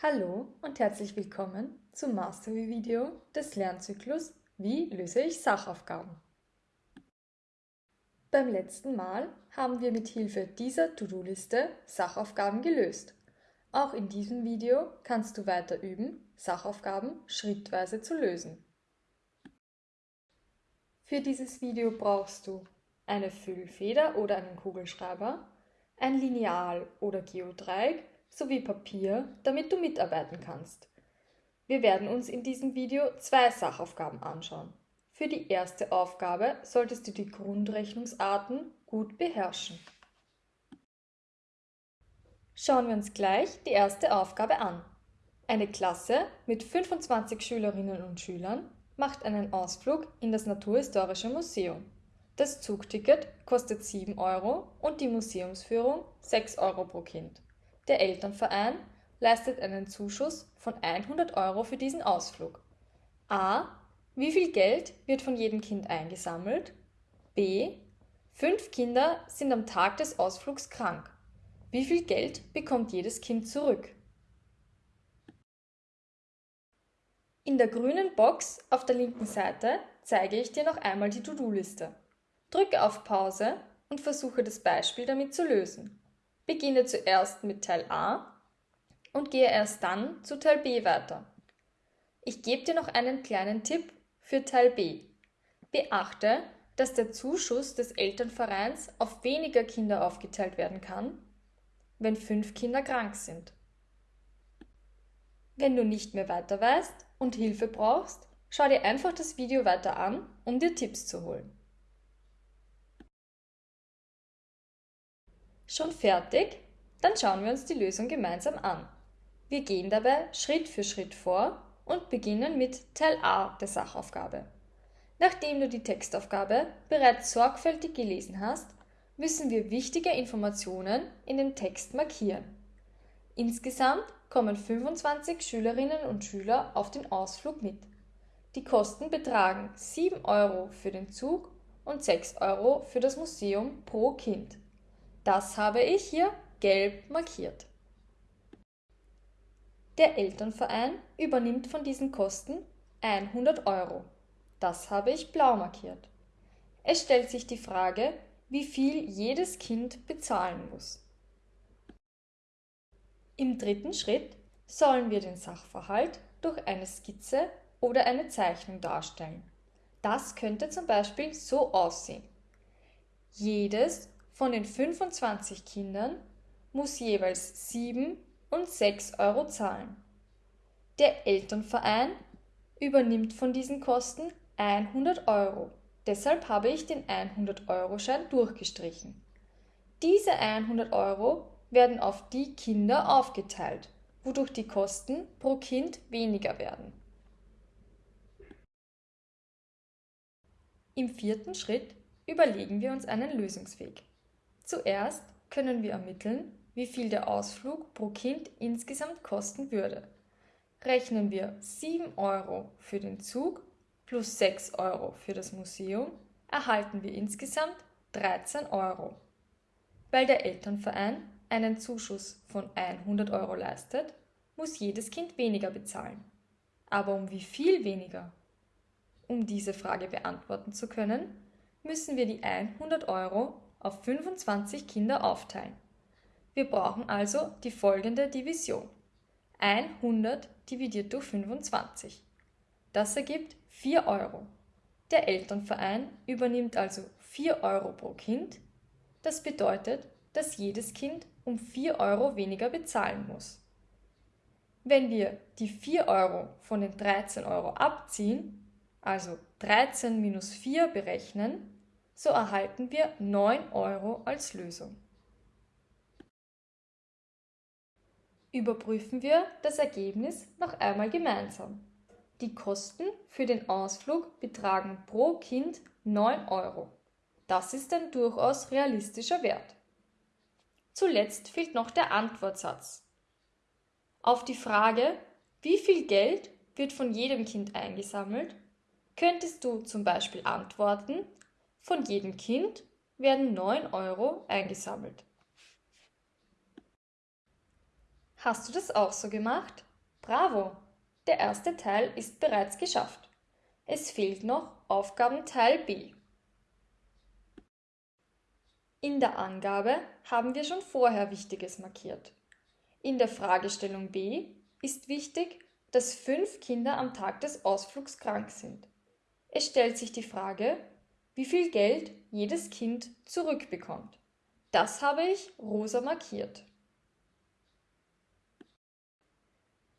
Hallo und herzlich willkommen zum Mastery-Video des Lernzyklus Wie löse ich Sachaufgaben? Beim letzten Mal haben wir mit Hilfe dieser To-Do-Liste Sachaufgaben gelöst. Auch in diesem Video kannst du weiter üben, Sachaufgaben schrittweise zu lösen. Für dieses Video brauchst du eine Füllfeder oder einen Kugelschreiber, ein Lineal oder Geodreieck sowie Papier, damit du mitarbeiten kannst. Wir werden uns in diesem Video zwei Sachaufgaben anschauen. Für die erste Aufgabe solltest du die Grundrechnungsarten gut beherrschen. Schauen wir uns gleich die erste Aufgabe an. Eine Klasse mit 25 Schülerinnen und Schülern macht einen Ausflug in das Naturhistorische Museum. Das Zugticket kostet 7 Euro und die Museumsführung 6 Euro pro Kind. Der Elternverein leistet einen Zuschuss von 100 Euro für diesen Ausflug. A. Wie viel Geld wird von jedem Kind eingesammelt? B. Fünf Kinder sind am Tag des Ausflugs krank. Wie viel Geld bekommt jedes Kind zurück? In der grünen Box auf der linken Seite zeige ich dir noch einmal die To-Do-Liste. Drücke auf Pause und versuche das Beispiel damit zu lösen. Beginne zuerst mit Teil A und gehe erst dann zu Teil B weiter. Ich gebe dir noch einen kleinen Tipp für Teil B. Beachte, dass der Zuschuss des Elternvereins auf weniger Kinder aufgeteilt werden kann, wenn fünf Kinder krank sind. Wenn du nicht mehr weiter weißt und Hilfe brauchst, schau dir einfach das Video weiter an, um dir Tipps zu holen. Schon fertig? Dann schauen wir uns die Lösung gemeinsam an. Wir gehen dabei Schritt für Schritt vor und beginnen mit Teil A der Sachaufgabe. Nachdem du die Textaufgabe bereits sorgfältig gelesen hast, müssen wir wichtige Informationen in den Text markieren. Insgesamt kommen 25 Schülerinnen und Schüler auf den Ausflug mit. Die Kosten betragen 7 Euro für den Zug und 6 Euro für das Museum pro Kind. Das habe ich hier gelb markiert. Der Elternverein übernimmt von diesen Kosten 100 Euro. Das habe ich blau markiert. Es stellt sich die Frage, wie viel jedes Kind bezahlen muss. Im dritten Schritt sollen wir den Sachverhalt durch eine Skizze oder eine Zeichnung darstellen. Das könnte zum Beispiel so aussehen. Jedes von den 25 Kindern muss jeweils 7 und 6 Euro zahlen. Der Elternverein übernimmt von diesen Kosten 100 Euro. Deshalb habe ich den 100-Euro-Schein durchgestrichen. Diese 100 Euro werden auf die Kinder aufgeteilt, wodurch die Kosten pro Kind weniger werden. Im vierten Schritt überlegen wir uns einen Lösungsweg. Zuerst können wir ermitteln, wie viel der Ausflug pro Kind insgesamt kosten würde. Rechnen wir 7 Euro für den Zug plus 6 Euro für das Museum, erhalten wir insgesamt 13 Euro. Weil der Elternverein einen Zuschuss von 100 Euro leistet, muss jedes Kind weniger bezahlen. Aber um wie viel weniger? Um diese Frage beantworten zu können, müssen wir die 100 Euro auf 25 Kinder aufteilen. Wir brauchen also die folgende Division. 100 dividiert durch 25. Das ergibt 4 Euro. Der Elternverein übernimmt also 4 Euro pro Kind. Das bedeutet, dass jedes Kind um 4 Euro weniger bezahlen muss. Wenn wir die 4 Euro von den 13 Euro abziehen, also 13 minus 4 berechnen, so erhalten wir 9 Euro als Lösung. Überprüfen wir das Ergebnis noch einmal gemeinsam. Die Kosten für den Ausflug betragen pro Kind 9 Euro. Das ist ein durchaus realistischer Wert. Zuletzt fehlt noch der Antwortsatz. Auf die Frage, wie viel Geld wird von jedem Kind eingesammelt, könntest du zum Beispiel antworten, von jedem Kind werden 9 Euro eingesammelt. Hast du das auch so gemacht? Bravo! Der erste Teil ist bereits geschafft. Es fehlt noch Aufgabenteil B. In der Angabe haben wir schon vorher Wichtiges markiert. In der Fragestellung B ist wichtig, dass fünf Kinder am Tag des Ausflugs krank sind. Es stellt sich die Frage, wie viel Geld jedes Kind zurückbekommt. Das habe ich rosa markiert.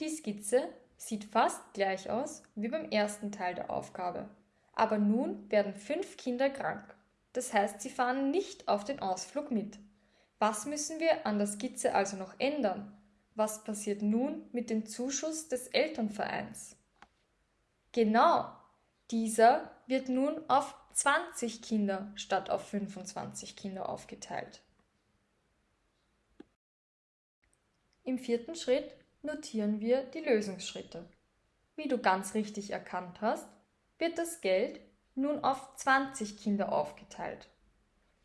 Die Skizze sieht fast gleich aus wie beim ersten Teil der Aufgabe. Aber nun werden fünf Kinder krank. Das heißt, sie fahren nicht auf den Ausflug mit. Was müssen wir an der Skizze also noch ändern? Was passiert nun mit dem Zuschuss des Elternvereins? Genau, dieser wird nun auf 20 Kinder statt auf 25 Kinder aufgeteilt. Im vierten Schritt notieren wir die Lösungsschritte. Wie du ganz richtig erkannt hast, wird das Geld nun auf 20 Kinder aufgeteilt.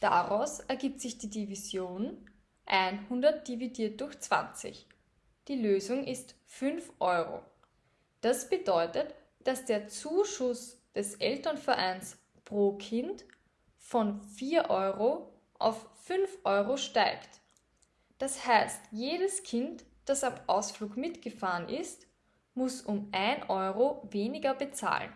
Daraus ergibt sich die Division 100 dividiert durch 20. Die Lösung ist 5 Euro. Das bedeutet, dass der Zuschuss des Elternvereins pro Kind von 4 Euro auf 5 Euro steigt. Das heißt, jedes Kind das am Ausflug mitgefahren ist, muss um 1 Euro weniger bezahlen.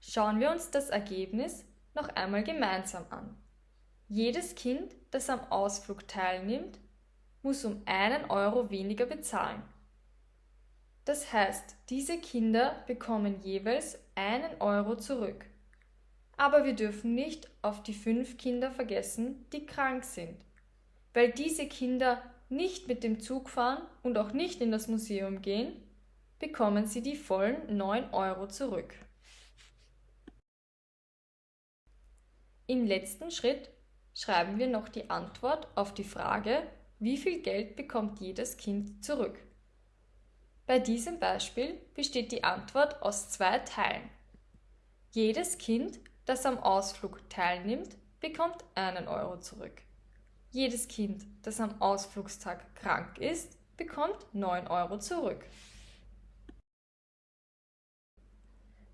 Schauen wir uns das Ergebnis noch einmal gemeinsam an. Jedes Kind, das am Ausflug teilnimmt, muss um einen Euro weniger bezahlen. Das heißt, diese Kinder bekommen jeweils einen Euro zurück. Aber wir dürfen nicht auf die fünf Kinder vergessen, die krank sind, weil diese Kinder nicht mit dem Zug fahren und auch nicht in das Museum gehen, bekommen Sie die vollen 9 Euro zurück. Im letzten Schritt schreiben wir noch die Antwort auf die Frage, wie viel Geld bekommt jedes Kind zurück. Bei diesem Beispiel besteht die Antwort aus zwei Teilen. Jedes Kind, das am Ausflug teilnimmt, bekommt einen Euro zurück. Jedes Kind, das am Ausflugstag krank ist, bekommt 9 Euro zurück.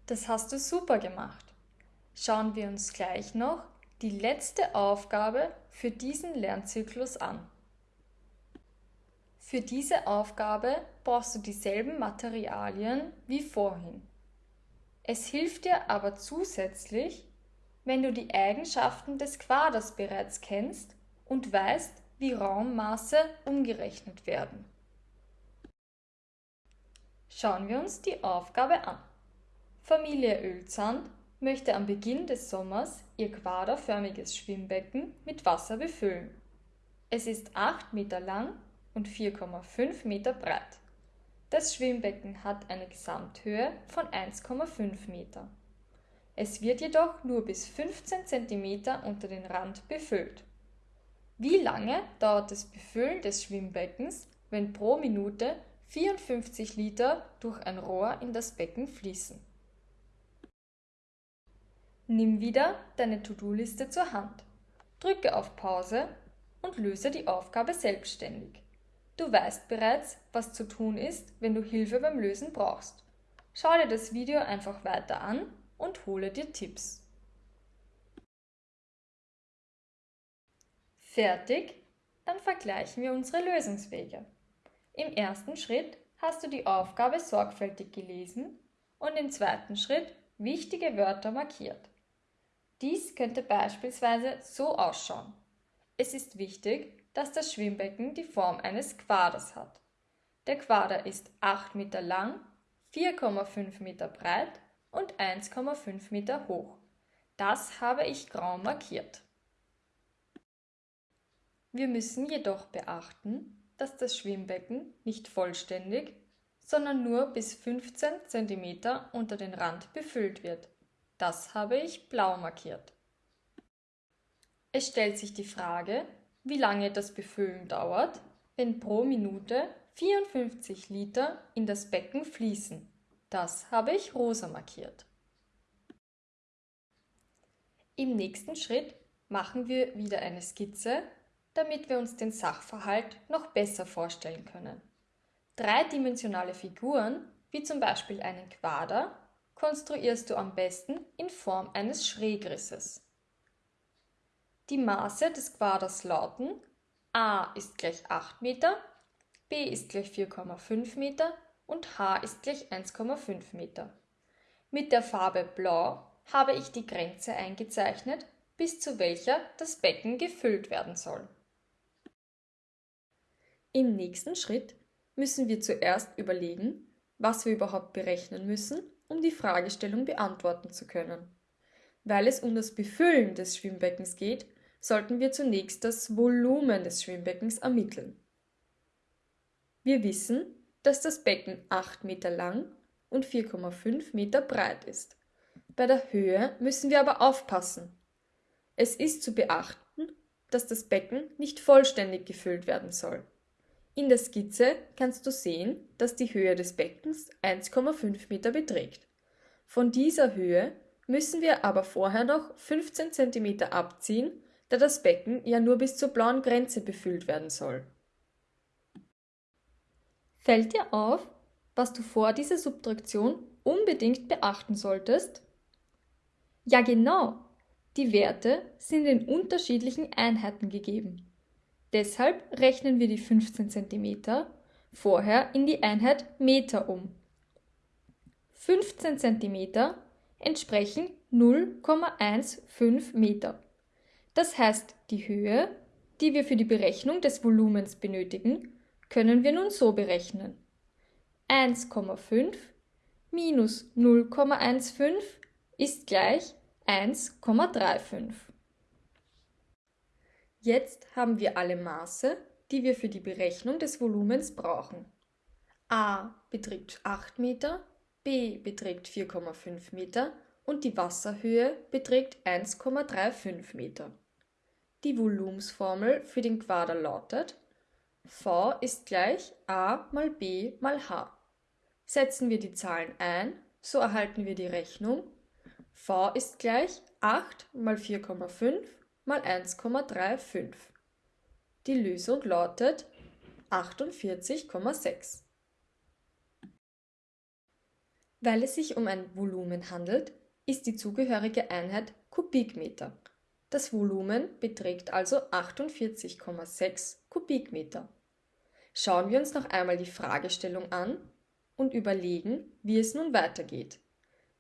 Das hast du super gemacht. Schauen wir uns gleich noch die letzte Aufgabe für diesen Lernzyklus an. Für diese Aufgabe brauchst du dieselben Materialien wie vorhin. Es hilft dir aber zusätzlich, wenn du die Eigenschaften des Quaders bereits kennst und weißt, wie Raummaße umgerechnet werden. Schauen wir uns die Aufgabe an. Familie Ölzand möchte am Beginn des Sommers ihr quaderförmiges Schwimmbecken mit Wasser befüllen. Es ist 8 Meter lang und 4,5 Meter breit. Das Schwimmbecken hat eine Gesamthöhe von 1,5 Meter. Es wird jedoch nur bis 15 cm unter den Rand befüllt. Wie lange dauert das Befüllen des Schwimmbeckens, wenn pro Minute 54 Liter durch ein Rohr in das Becken fließen? Nimm wieder deine To-Do-Liste zur Hand, drücke auf Pause und löse die Aufgabe selbstständig. Du weißt bereits, was zu tun ist, wenn du Hilfe beim Lösen brauchst. Schau dir das Video einfach weiter an und hole dir Tipps. Fertig? Dann vergleichen wir unsere Lösungswege. Im ersten Schritt hast du die Aufgabe sorgfältig gelesen und im zweiten Schritt wichtige Wörter markiert. Dies könnte beispielsweise so ausschauen. Es ist wichtig, dass das Schwimmbecken die Form eines Quaders hat. Der Quader ist 8 Meter lang, 4,5 Meter breit und 1,5 Meter hoch. Das habe ich grau markiert. Wir müssen jedoch beachten, dass das Schwimmbecken nicht vollständig, sondern nur bis 15 cm unter den Rand befüllt wird. Das habe ich blau markiert. Es stellt sich die Frage, wie lange das Befüllen dauert, wenn pro Minute 54 Liter in das Becken fließen. Das habe ich rosa markiert. Im nächsten Schritt machen wir wieder eine Skizze damit wir uns den Sachverhalt noch besser vorstellen können. Dreidimensionale Figuren, wie zum Beispiel einen Quader, konstruierst du am besten in Form eines Schrägrisses. Die Maße des Quaders lauten a ist gleich 8 Meter, b ist gleich 4,5 Meter und h ist gleich 1,5 Meter. Mit der Farbe Blau habe ich die Grenze eingezeichnet, bis zu welcher das Becken gefüllt werden soll. Im nächsten Schritt müssen wir zuerst überlegen, was wir überhaupt berechnen müssen, um die Fragestellung beantworten zu können. Weil es um das Befüllen des Schwimmbeckens geht, sollten wir zunächst das Volumen des Schwimmbeckens ermitteln. Wir wissen, dass das Becken 8 Meter lang und 4,5 Meter breit ist. Bei der Höhe müssen wir aber aufpassen. Es ist zu beachten, dass das Becken nicht vollständig gefüllt werden soll. In der Skizze kannst du sehen, dass die Höhe des Beckens 1,5 Meter beträgt. Von dieser Höhe müssen wir aber vorher noch 15 cm abziehen, da das Becken ja nur bis zur blauen Grenze befüllt werden soll. Fällt dir auf, was du vor dieser Subtraktion unbedingt beachten solltest? Ja genau, die Werte sind in unterschiedlichen Einheiten gegeben. Deshalb rechnen wir die 15 cm vorher in die Einheit Meter um. 15 cm entsprechen 0,15 Meter. Das heißt, die Höhe, die wir für die Berechnung des Volumens benötigen, können wir nun so berechnen. 1,5 minus 0,15 ist gleich 1,35. Jetzt haben wir alle Maße, die wir für die Berechnung des Volumens brauchen. A beträgt 8 Meter, B beträgt 4,5 Meter und die Wasserhöhe beträgt 1,35 Meter. Die Volumensformel für den Quader lautet V ist gleich A mal B mal H. Setzen wir die Zahlen ein, so erhalten wir die Rechnung V ist gleich 8 mal 4,5 mal 1,35. Die Lösung lautet 48,6. Weil es sich um ein Volumen handelt, ist die zugehörige Einheit Kubikmeter. Das Volumen beträgt also 48,6 Kubikmeter. Schauen wir uns noch einmal die Fragestellung an und überlegen, wie es nun weitergeht.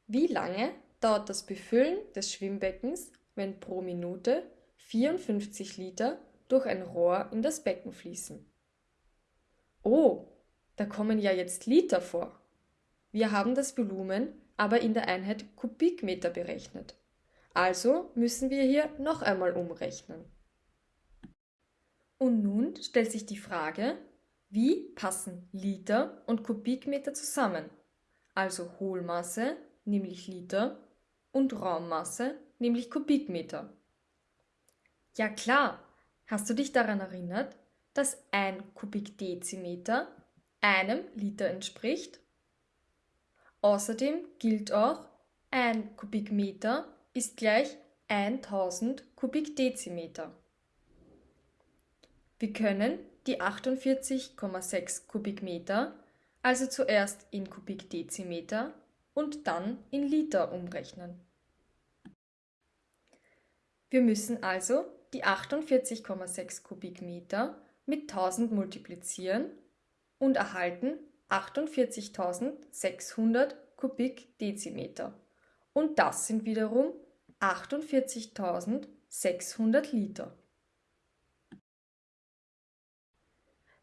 Wie lange dauert das Befüllen des Schwimmbeckens, wenn pro Minute 54 Liter durch ein Rohr in das Becken fließen. Oh, da kommen ja jetzt Liter vor. Wir haben das Volumen aber in der Einheit Kubikmeter berechnet. Also müssen wir hier noch einmal umrechnen. Und nun stellt sich die Frage, wie passen Liter und Kubikmeter zusammen? Also Hohlmasse, nämlich Liter, und Raummasse, nämlich Kubikmeter. Ja klar, hast du dich daran erinnert, dass ein Kubikdezimeter einem Liter entspricht? Außerdem gilt auch, ein Kubikmeter ist gleich 1000 Kubikdezimeter. Wir können die 48,6 Kubikmeter also zuerst in Kubikdezimeter und dann in Liter umrechnen. Wir müssen also die 48,6 Kubikmeter mit 1000 multiplizieren und erhalten 48.600 Kubikdezimeter. Und das sind wiederum 48.600 Liter.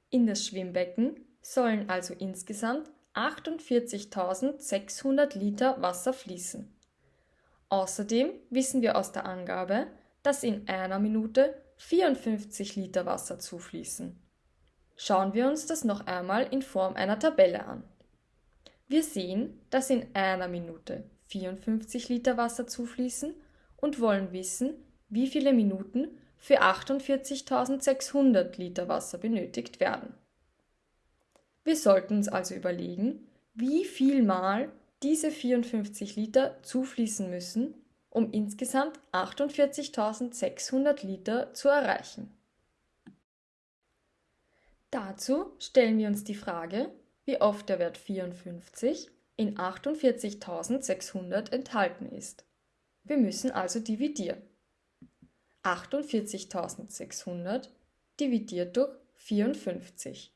In das Schwimmbecken sollen also insgesamt 48.600 Liter Wasser fließen. Außerdem wissen wir aus der Angabe, dass in einer Minute 54 Liter Wasser zufließen. Schauen wir uns das noch einmal in Form einer Tabelle an. Wir sehen, dass in einer Minute 54 Liter Wasser zufließen und wollen wissen, wie viele Minuten für 48.600 Liter Wasser benötigt werden. Wir sollten uns also überlegen, wie viel Mal diese 54 Liter zufließen müssen, um insgesamt 48.600 Liter zu erreichen. Dazu stellen wir uns die Frage, wie oft der Wert 54 in 48.600 enthalten ist. Wir müssen also dividieren. 48.600 dividiert durch 54.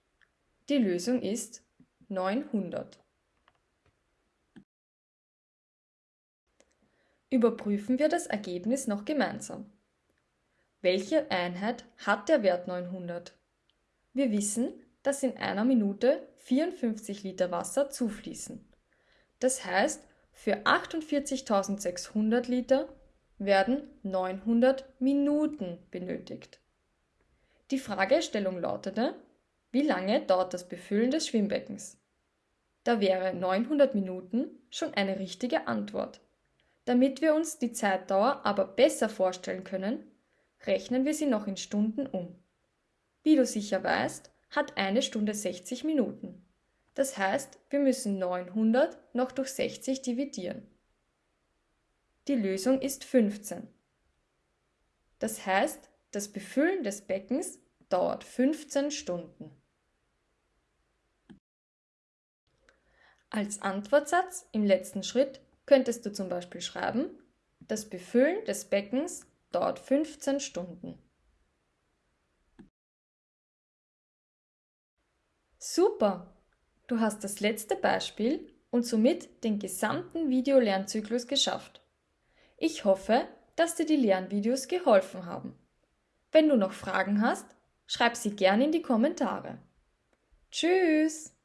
Die Lösung ist 900. Überprüfen wir das Ergebnis noch gemeinsam. Welche Einheit hat der Wert 900? Wir wissen, dass in einer Minute 54 Liter Wasser zufließen. Das heißt, für 48.600 Liter werden 900 Minuten benötigt. Die Fragestellung lautete, wie lange dauert das Befüllen des Schwimmbeckens? Da wäre 900 Minuten schon eine richtige Antwort. Damit wir uns die Zeitdauer aber besser vorstellen können, rechnen wir sie noch in Stunden um. Wie du sicher weißt, hat eine Stunde 60 Minuten. Das heißt, wir müssen 900 noch durch 60 dividieren. Die Lösung ist 15. Das heißt, das Befüllen des Beckens dauert 15 Stunden. Als Antwortsatz im letzten Schritt könntest du zum Beispiel schreiben, das Befüllen des Beckens dauert 15 Stunden. Super! Du hast das letzte Beispiel und somit den gesamten Videolernzyklus geschafft. Ich hoffe, dass dir die Lernvideos geholfen haben. Wenn du noch Fragen hast, schreib sie gerne in die Kommentare. Tschüss!